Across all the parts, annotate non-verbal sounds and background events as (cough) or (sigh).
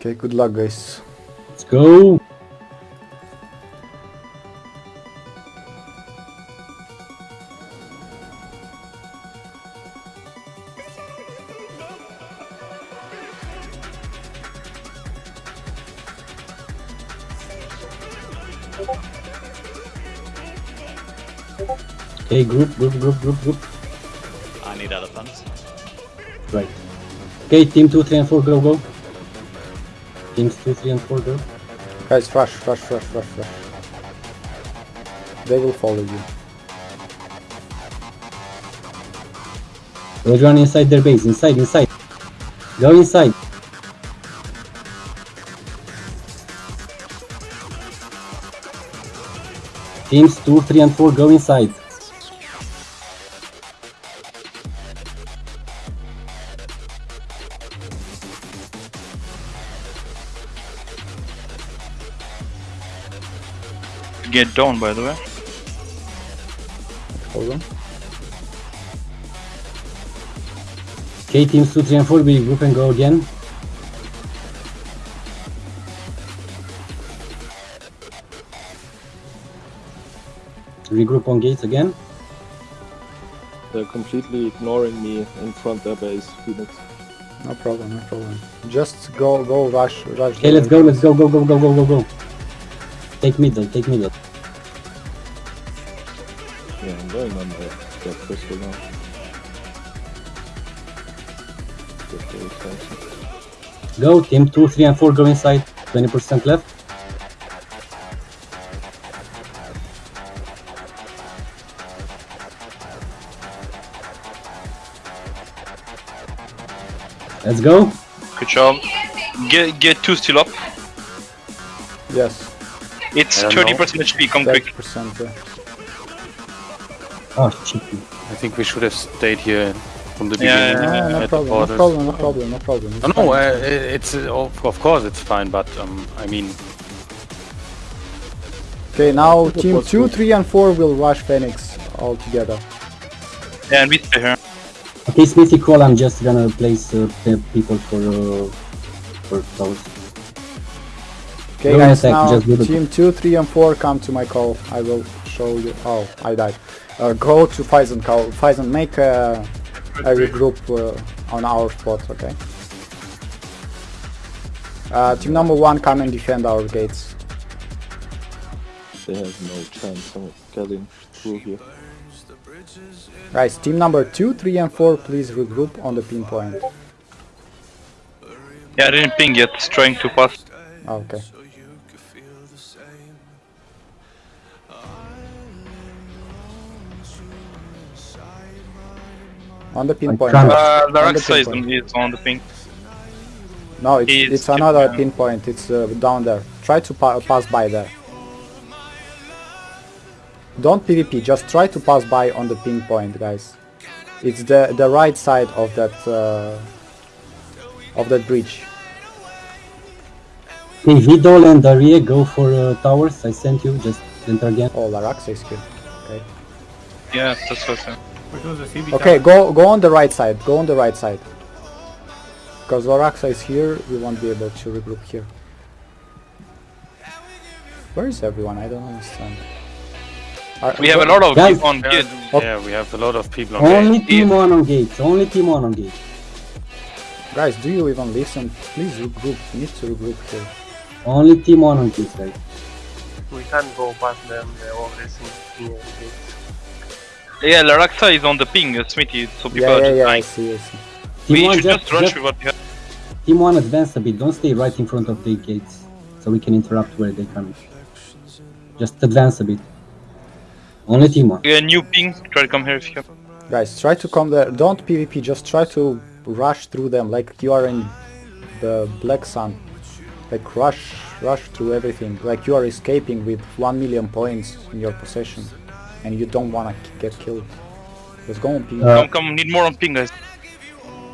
Okay, good luck, guys. Let's go. Okay, group, group, group, group, group. I need elephants. Right. Okay, team 2, 3, and 4, go, go. Teams 2, 3, and 4, go. Guys, rush, rush, rush, rush, rush. They will follow you. Go run inside their base. Inside, inside. Go inside. Teams 2, 3, and 4, go inside. Get down, by the way. Hold on. Okay, teams 2, 3, and 4, we group and go again. Regroup on gates again. They're completely ignoring me in front of their base, Phoenix. No problem, no problem. Just go, go, rush, rush. Okay, let's go, let's go, go, go, go, go, go, go. Take middle, take middle. Yeah, I'm going on the, the crystal now. Get the attention. Go, team 2, 3, and 4, go inside. 20% left. Let's go. Good job. Get get two still up. Yes, It's 30% know. HP. Come quick. 30%. Yeah. Oh, shit. I think we should have stayed here from the Yeah, beginning. yeah, No, no at the problem, no problem, no problem, no problem. It's No, no, uh, it's uh, of of course it's fine, but um, I mean, Okay, now It team 2, good. 3, and 4 will rush Phoenix all together. Yeah, and we stay here. Okay, Smithy call, I'm just gonna place uh, the people for, uh, for those. Okay, Don't guys, attack, now just team 2, 3, and 4 come to my call. I will show you. Oh, I died. Uh, go to Phison call. Phison, make a, a regroup uh, on our spot, okay? Uh, team number 1, come and defend our gates. They have no chance of getting through here. Guys, team number 2, 3, and 4, please regroup on the pinpoint. Yeah, I didn't ping yet. It's trying to pass. Oh, okay. On the pinpoint. trying- Uh, the On the is pinpoint. on, the ping. No, it's, It's it's another different. pinpoint. It's uh, down there. Try to pa pass by there. Don't PvP. Just try to pass by on the pinpoint, guys. It's the the right side of that uh, of that bridge. Okay, Vidal and Daria go for uh, towers. I sent you, just enter again. Oh, Laraxa is here. Okay. Yeah, that's what I'm Okay, go go on the right side. Go on the right side. Because Laraxa is here, we won't be able to regroup here. Where is everyone? I don't understand. Are- We have a lot of Guys. people on yeah, gate. Oh. yeah, we have a lot of people on Only gate. team one on gate. Only team one on gate. Guys, do you even listen? Please regroup. We need to regroup here. Only team one on gate, guys. We can't go past them, they're always in near the gates. Yeah, Laraxa is on the ping, uh, Smithy, so people Yeah, are yeah, just yeah. I see, I see. Team We one should just, just rush just with what we have. team one advance a bit. Don't stay right in front of the gates, so we can interrupt where they come. Just advance a bit. Only team one. Yeah, new ping. Try to come here if you can. Guys, try to come there. Don't PvP. Just try to rush through them like you are in the Black Sun. Like rush, rush through everything. Like you are escaping with one million points in your possession, and you don't wanna get killed. Let's go on PvP. Uh, Come, come, need more on ping, guys.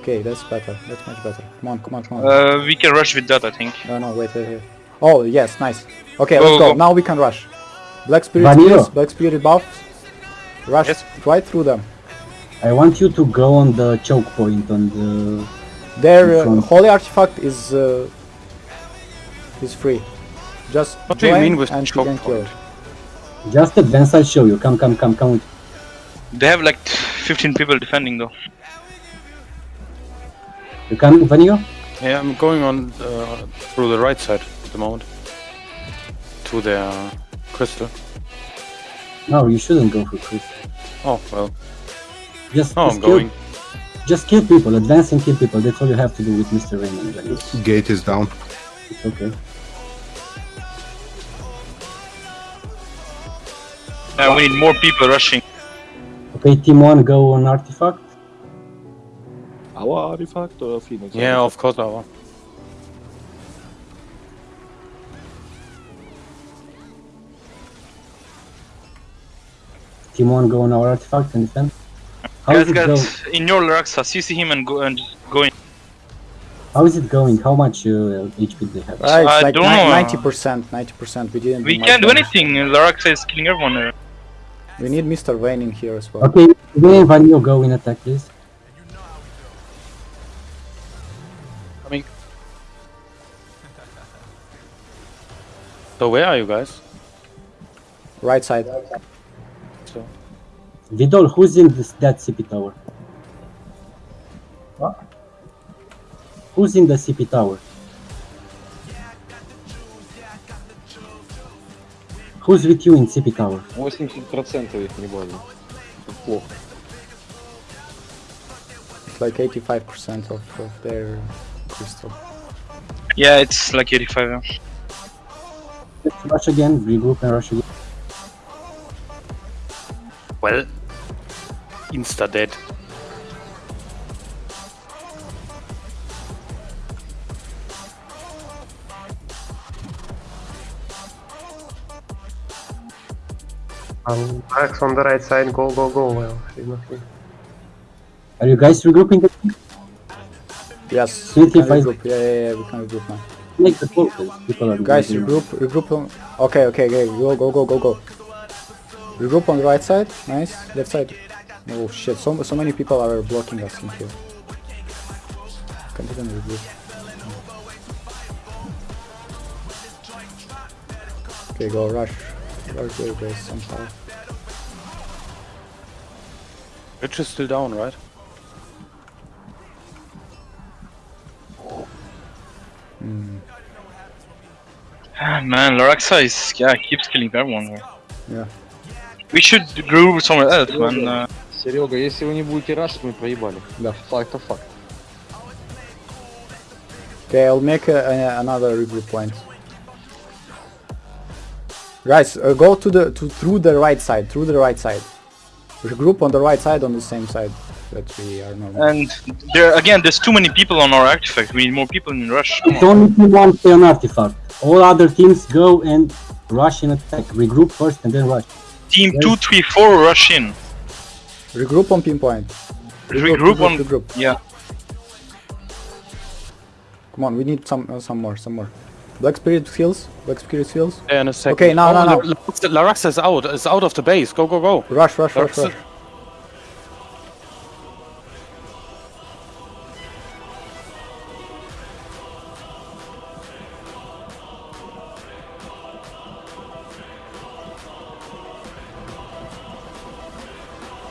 okay, that's better. That's much better. Come on, come on, come on. Uh, we can rush with that, I think. No, no, wait, wait, wait. Oh, yes, nice. Okay, Go, let's go. go. Now we can rush. Black Spirit skills, Black Spirit buff. Rush Yes. right through them. I want you to go on the choke point on the. Their uh, holy artifact is uh, He's free. Just What do you join mean with and choke can kill. Point? Just advance, I'll show you. Come, come, come, come with They have like 15 people defending though. You coming, Vanio? Yeah, I'm going on uh, through the right side at the moment. To their crystal. No, you shouldn't go for crystal. Oh, well. Just, No, just I'm kill, going. just kill people, advance and kill people. That's all you have to do with Mr. Raymond. Gate is down. It's okay. Uh, we need more people rushing. Okay, team one, go on artifact. Our artifact or Phoenix? Yeah, of course our. Team one, go on our artifact and defend. How is Guys, it going? guys, in your Laraxas, you see him and go and go in. How is it going? How much uh, HP they have? Right, I like don't know, uh, ninety percent, ninety percent. We didn't. We much can't do damage. anything. Laraxa is killing everyone there. We need Mr. Vayne in here as well. Okay, Vayne, Vanio, go in attack, please. Coming. So where are you guys? Right side. So Vidol, who's in this that CP tower? What? Who's in the CP tower? Who's with you in CP tower? 80% их не больно. Плохо. It's like eighty-five percent of, of their crystal. Yeah, it's like 85. yeah. Let's rush again, regroup and rush again. well, insta dead. Um, Alex on the right side, go, go, go. Well, she's not here. Are you guys regrouping? Yes, we can regroup. Yeah, yeah, yeah, we can regroup now. Make the focus. People are Guys, regroup, regroup. On... Okay, okay, okay. Go, go, go, go, go. Regroup on the right side. Nice. Left side. Oh shit! So so many people are blocking us in here. Can't even regroup. Okay, go rush. Rush there, guys. Somehow. Rich is still down, right? (sighs) Ah, man, Laraxa is yeah keeps killing everyone. here. Yeah. We should group somewhere else, man. Uh, Серега, если вы не будете рашить, мы проебали. Да. Факт, факт. Okay, I'll make a, a, another regroup point. Guys, uh, go to the to through the right side, through the right side. Regroup on the right side on the same side that we are normal. and there again, there's too many people on our artifact. We need more people in rush. Come It's on. only team one stay on artifact. All other teams go and rush in attack. Regroup first and then rush. Team two, three, four, rush in. regroup on pinpoint. Regroup on. regroup. Yeah. Come on, we need some uh, some more, some more. Black Spirit heals. Black Spirit heals. Yeah, in a second. Okay, now, oh, now, now. La- La- Laraxa is out. Is out of the base. Go, go, go. Rush, rush, rush, Laraxa- rush.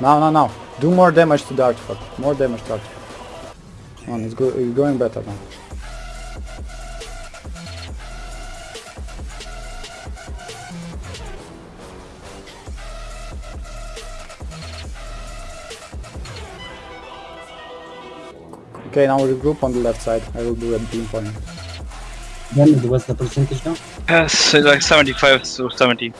Now, now, now. Do more damage to the artifact. More damage to artifact. Come on, it's, go it's going better now. Okay, now regroup on the left side. I will do a beam point. Then what's the percentage now? Yes, like 75 or 70.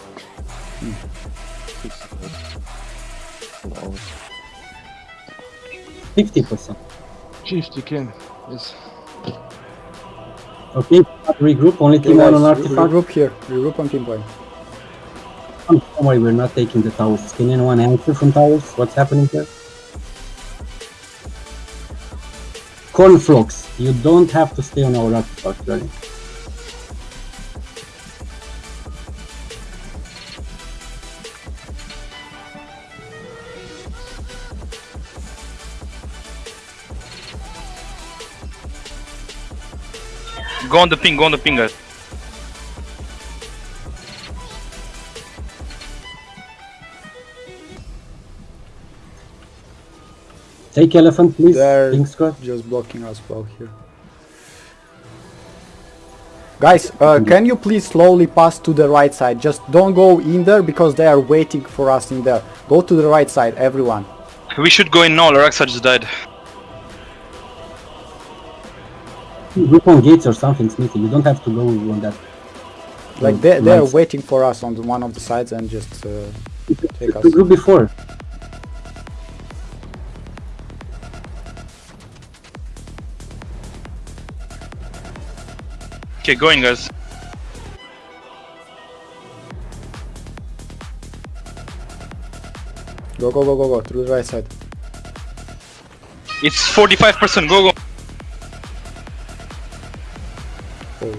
Fifty percent. 50 can. Yes. Okay, regroup. Only Okay, team one guys, on re- artifact. regroup here. Regroup on pinpoint. Don't worry, we're not taking the towers. Can anyone answer from towers? What's happening here? Cornflakes, you don't have to stay on our artifact, right? Go on the ping, go on the ping, guys. Take elephant, please. There. Pink squad. Just blocking us well here. Guys, uh, can you please slowly pass to the right side? Just don't go in there because they are waiting for us in there. Go to the right side, everyone. We should go in now. Laraxa just died. Group on gates or something, Smithy. You don't have to go on that. Like Mm, they they are waiting for us on the, one of the sides and just uh, take us. The group before. Okay, going guys. Go go go go go through the right side. It's 45%. Go go. Oh.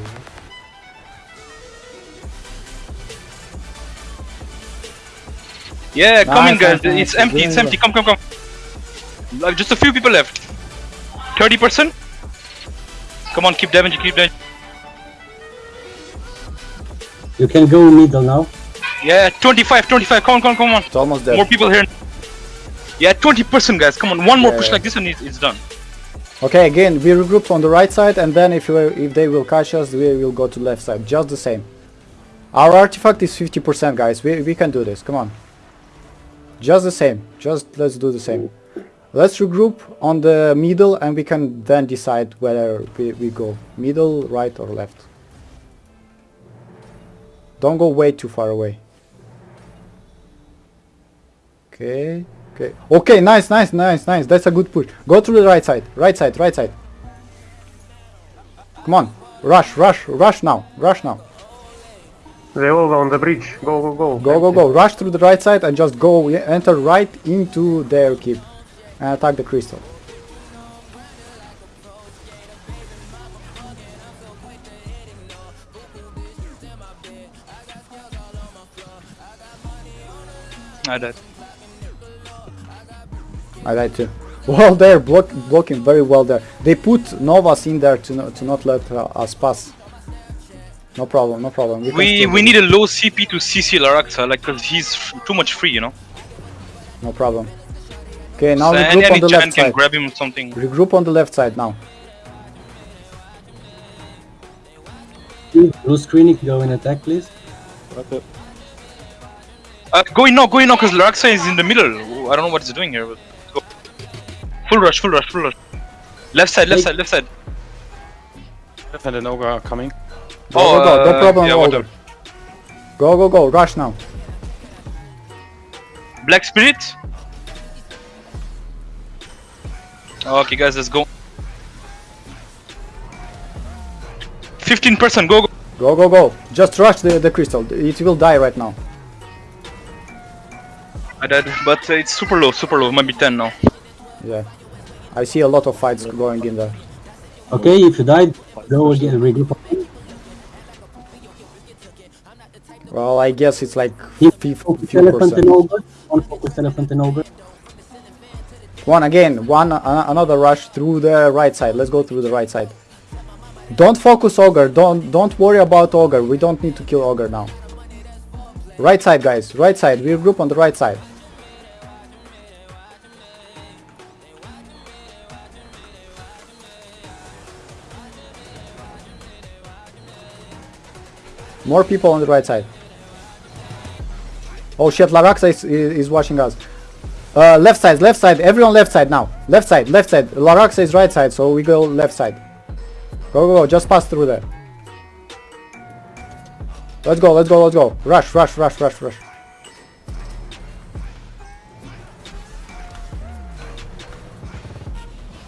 Yeah, come in guys. nice, nice. It's empty. It's empty. Come come come. Like just a few people left. 30%. Come on, keep damaging. Keep damaging. You can go middle now. Yeah, 25, 25. Come on, come on, come on. It's almost there. More people here. Yeah, 20% guys. Come on, one more Yeah, push yeah. like this and it's, it's done. Okay, again, we regroup on the right side, and then if you if they will catch us, we will go to left side. Just the same. Our artifact is 50%, guys. We we can do this. Come on. Just the same. Just let's do the same. Let's regroup on the middle, and we can then decide whether we, we go middle, right, or left. Don't go way too far away. Okay. Okay. Okay, nice, nice, nice, nice. That's a good push. Go to the right side. Right side, right side. Come on. Rush, rush, rush now. Rush now. They all on the bridge. Go, go, go. Go, go, go. Rush through the right side and just go enter right into their keep and attack the crystal. I died. I died too. (laughs) Well, they're block blocking very well there. They put Novas in there to, no to not let uh, us pass. No problem, no problem. can We we need a low CP to CC Laraxa, like, cause he's f- too much free, you know. No problem. Okay, now so any, regroup on any the chan left can side. grab him or something. Regroup on the left side now. Blue screening, go in attack, please. Okay. Uh, go in now, go in now, cause Laraxa is in the middle. I don't know what he's doing here. But go. Full rush, full rush, full rush. Left side, left Hey. side, left side. And an ogre are coming. Go, go, go. No uh, problem, yeah, Older. whatever. Go, go, go. Rush now. Black Spirit. Okay, guys, let's go. 15%, go, go. Go, go, go. Just rush the, the crystal. It will die right now. I died, but uh, it's super low, super low. maybe 10 now. Yeah. I see a lot of fights going in there. Okay, if you died, go again, regroup. Well, I guess it's like Keep 50 focus few elephant and percent. ogre. One focus elephant and ogre. One again. One uh, another rush through the right side. Let's go through the right side. Don't focus ogre. Don't don't worry about ogre. We don't need to kill ogre now. Right side, guys. Right side. We group on the right side. More people on the right side. Oh shit, Laraxa is, is watching us. Uh, left side, left side, everyone left side now. Left side, left side. Laraxa is right side, so we go left side. Go, go, go, just pass through there. Let's go, let's go, let's go. Rush, rush, rush, rush, rush.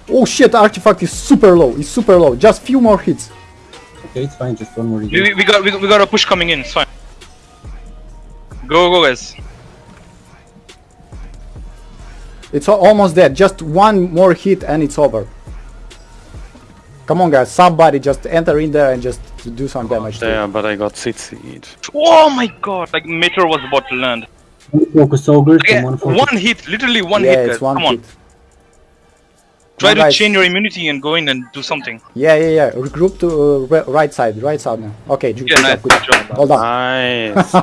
Oh shit, artifact is super low, it's super low. Just few more hits. Okay, it's fine, just one more We, we, we got we, we got a push coming in. It's fine. Go go guys. It's almost dead. Just one more hit and it's over. Come on guys, somebody just enter in there and just do some oh, damage Yeah, but I got CC'd. Oh my god! Like Meteor was about to land. One focus ogre, Okay, one focus. one hit, literally one yeah, hit. Guys. it's one Come on, hit. Try on, to guys. chain your immunity and go in and do something. Yeah, yeah, yeah. Regroup to uh, right side, right side now. Okay, good Yeah, job, nice, good good job. job. (laughs) Well done. Nice.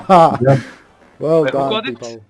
well Wait, done, got it? people.